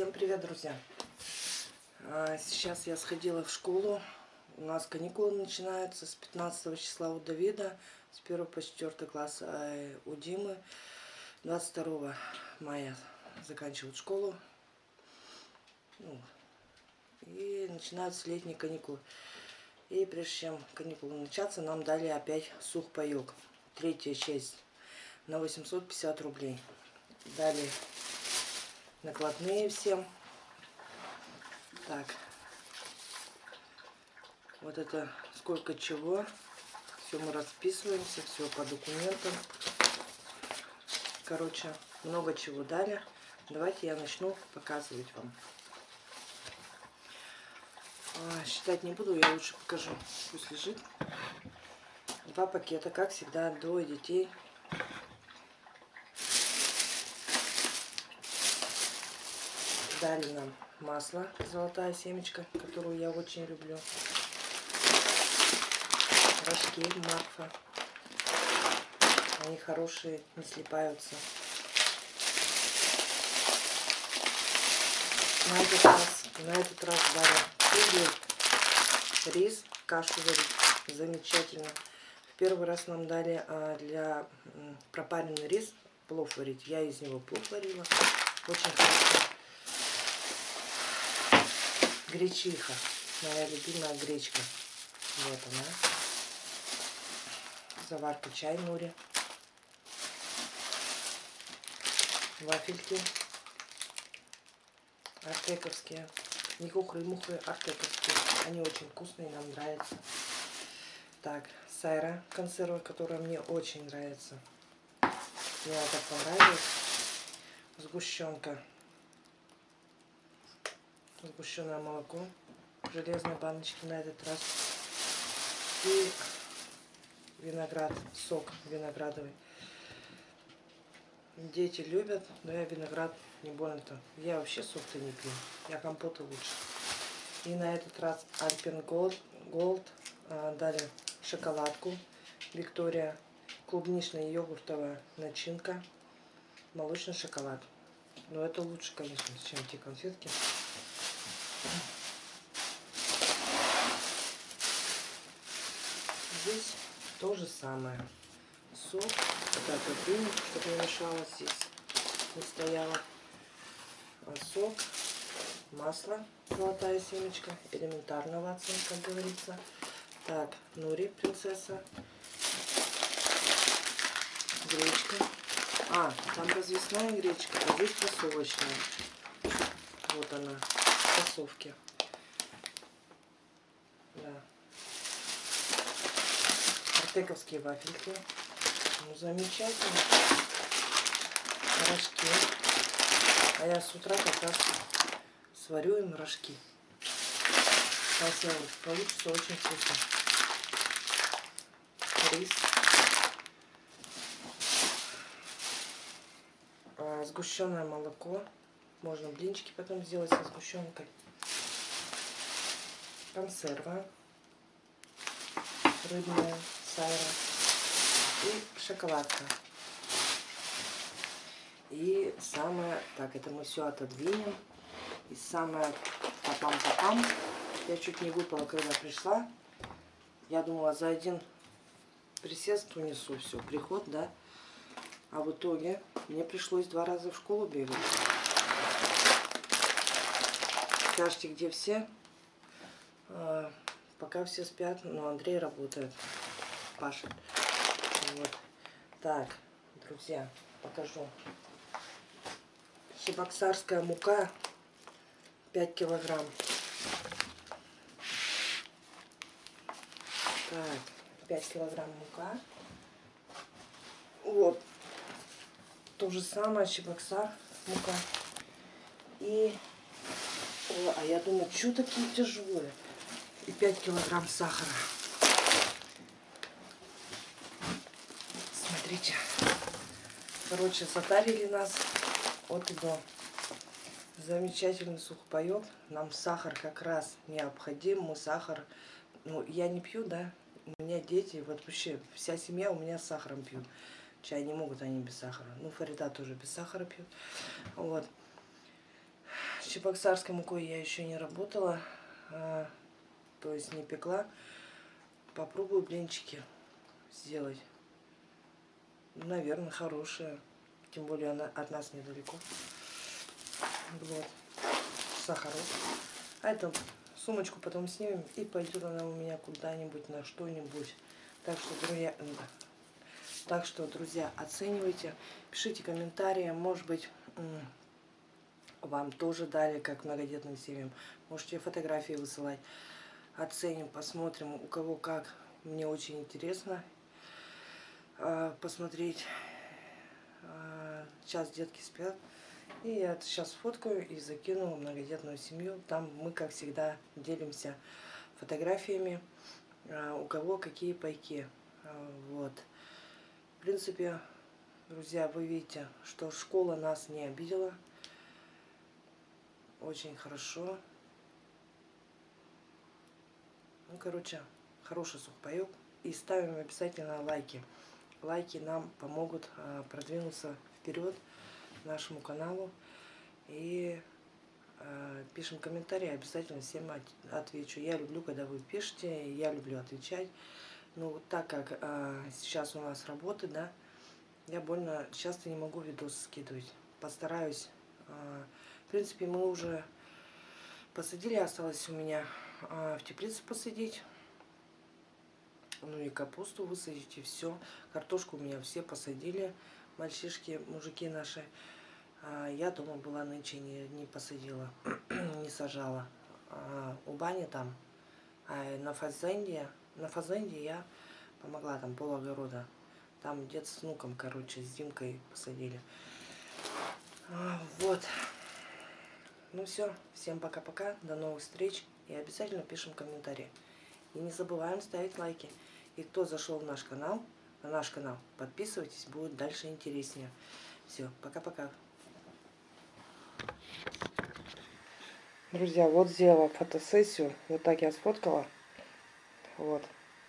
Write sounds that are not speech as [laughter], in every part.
Всем привет, друзья! А, Сейчас я сходила в школу. У нас каникулы начинаются с 15 числа у Давида, с 1 по 4 класс а у Димы. 22 мая заканчивают школу. Ну, и начинаются летние каникулы. И прежде чем каникулы начаться, нам дали опять сухпайок. Третья часть на 850 рублей. Дали накладные всем. Так. Вот это сколько чего. Все мы расписываемся, все по документам. Короче, много чего дали. Давайте я начну показывать вам. А, считать не буду, я лучше покажу. Пусть лежит. Два пакета, как всегда, двое детей. Дали нам масло, золотая семечка, которую я очень люблю. Рожки Марфа. Они хорошие, не слипаются. На этот раз, на этот раз дали рис, кашу варить. Замечательно. В первый раз нам дали а, для пропаренный рис плов варить. Я из него плов варила. Очень хорошо. Гречиха. Моя любимая гречка. Вот она. Заварка чай нури. Вафельки. Артековские. Не хухры-мухры, артековские. Они очень вкусные, нам нравятся. Так, сайра консерва, которая мне очень нравится. Мне она так понравилась. Сгущенка сгущенное молоко в железной баночке на этот раз. И виноград, сок виноградовый. Дети любят, но я виноград не больно-то. Я вообще сок-то не пью, я компоты лучше. И на этот раз Альпен Gold, Gold а, дали шоколадку Виктория, клубничная йогуртовая начинка, молочный шоколад. Но это лучше, конечно, чем те конфетки. Здесь то же самое. Сок, это дынь, чтобы не мешалось здесь, не стояла. А сок, масло, золотая семечка, элементарного оценка, как говорится. Так, нури, принцесса. Гречка. А, там развесная гречка, а здесь фасовочная. Вот она фасовке. Да. Артековские вафельки. Ну, замечательно. Рожки. А я с утра как раз сварю им рожки. Сейчас получится очень вкусно. Рис. А, сгущенное молоко. Можно блинчики потом сделать со сгущенкой. Консерва. Рыбная, сайра. И шоколадка. И самое... Так, это мы все отодвинем. И самое папам-папам. Я чуть не выпала, когда пришла. Я думала, за один присест унесу все, приход, да. А в итоге мне пришлось два раза в школу бегать. Скажите, где все? А, пока все спят, но Андрей работает, Паша. Вот. Так, друзья, покажу. Чебоксарская мука 5 килограмм. Так, 5 килограмм мука. Вот. То же самое, Чебоксар мука. И Ой, а я думаю, что такие тяжелые? И 5 килограмм сахара. Смотрите. Короче, затарили нас от и до. Замечательный сухпайок. Нам сахар как раз необходим. Мы сахар... Ну, я не пью, да? У меня дети, вот вообще вся семья у меня с сахаром пьют. Чай не могут они без сахара. Ну, Фарида тоже без сахара пьют. Вот. Чебоксарской мукой я еще не работала, а, то есть не пекла. Попробую блинчики сделать. Наверное, хорошие. Тем более она от нас недалеко. Вот. Сахаров. А эту сумочку потом снимем и пойдет она у меня куда-нибудь на что-нибудь. Так что, друзья, так что, друзья, оценивайте, пишите комментарии, может быть, вам тоже дали, как многодетным семьям. Можете фотографии высылать. Оценим, посмотрим, у кого как. Мне очень интересно э, посмотреть. Э, сейчас детки спят. И я сейчас фоткаю и закину многодетную семью. Там мы, как всегда, делимся фотографиями, э, у кого какие пайки. Вот. В принципе, друзья, вы видите, что школа нас не обидела. Очень хорошо. Ну, короче, хороший сухпайок. И ставим обязательно лайки. Лайки нам помогут а, продвинуться вперед нашему каналу. И а, пишем комментарии, обязательно всем отвечу. Я люблю, когда вы пишете, я люблю отвечать. Но вот так как а, сейчас у нас работы, да, я больно часто не могу видосы скидывать. Постараюсь. В принципе, мы уже посадили, осталось у меня а, в теплице посадить. Ну и капусту высадить, и все. Картошку у меня все посадили, мальчишки, мужики наши. А я дома была нынче, не, не посадила, [clears throat] не сажала. А у бани там, а на фазенде, на фазенде я помогла, там пол огорода. Там дед с внуком, короче, с Димкой посадили. А, вот. Ну все, всем пока-пока, до новых встреч. И обязательно пишем комментарии. И не забываем ставить лайки. И кто зашел в наш канал, на наш канал, подписывайтесь, будет дальше интереснее. Все, пока-пока. Друзья, вот сделала фотосессию. Вот так я сфоткала. Вот.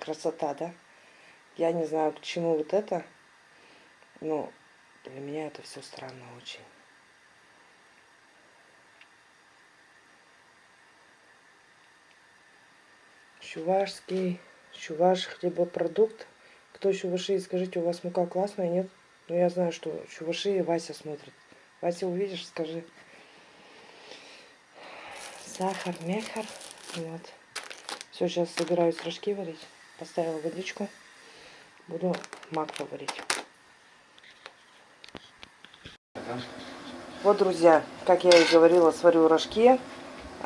Красота, да? Я не знаю, к чему вот это, но для меня это все странно очень. Чувашский, чуваш хлебопродукт. Кто чуваши, скажите, у вас мука классная, нет? Ну, я знаю, что чуваши и Вася смотрит. Вася, увидишь, скажи. Сахар, мехар. Вот. Все, сейчас собираюсь рожки варить. Поставила водичку. Буду мак варить. Вот, друзья, как я и говорила, сварю рожки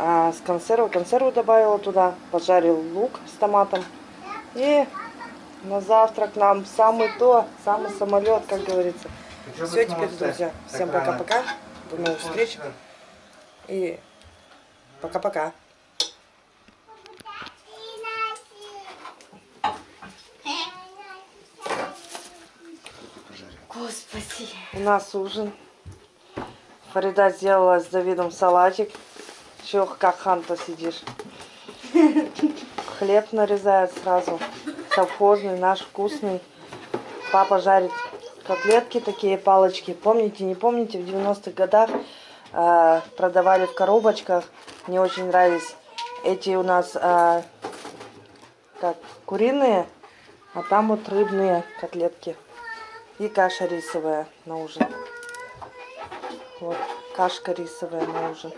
а, с консервой. Консерву добавила туда, пожарил лук с томатом. И на завтрак нам самый то, самый самолет, как говорится. Все, теперь, друзья, всем пока-пока. До новых встреч. И пока-пока. Господи. У нас ужин. Фарида сделала с Давидом салатик. Чего как ханта сидишь? Хлеб нарезает сразу. Совхозный, наш вкусный. Папа жарит котлетки, такие палочки. Помните, не помните, в 90-х годах э, продавали в коробочках. Мне очень нравились эти у нас э, как куриные, а там вот рыбные котлетки. И каша рисовая на ужин. Вот, кашка рисовая на ужин.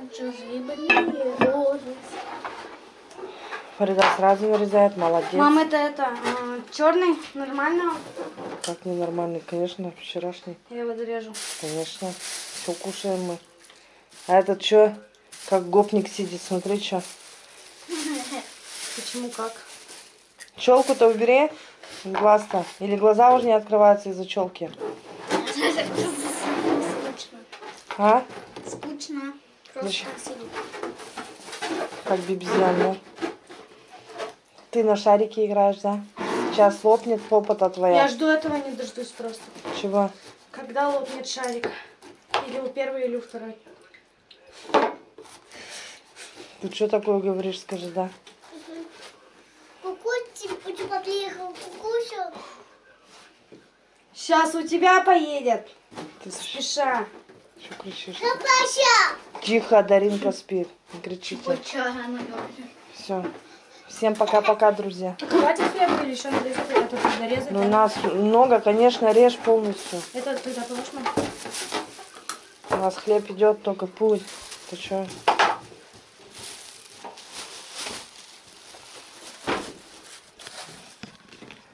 Фарида сразу вырезает, молодец. Мама, это это, э, черный, нормально? Как ненормальный, конечно, вчерашний. Я его дорежу. Конечно, все кушаем мы. А этот что, как гопник сидит, смотри, что. Почему как? Челку-то убери, глаз-то. Или глаза уже не открываются из-за челки. А? Скучно. Просто так сидит. Как бибизян, да? Ты на шарике играешь, да? Сейчас лопнет попа-то твоя. Я жду этого, не дождусь просто. Чего? Когда лопнет шарик? Или у первой, или у второй. Ты что такое говоришь, скажи, да? Почему приехал кукусик? Сейчас у тебя поедет. Ты, Спеша. Что кричишь? Тихо, Даринка спит. Не кричите. Все. Всем пока-пока, друзья. Хватит хлеба или еще тут дорезать? Ну, у нас много, конечно, режь полностью. Это тогда положено? У нас хлеб идет только путь. Ты что?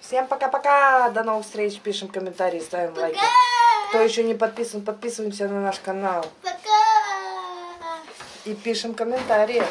Всем пока-пока. До новых встреч. Пишем комментарии, ставим лайки. Кто еще не подписан, подписываемся на наш канал. Пока! И пишем комментарии.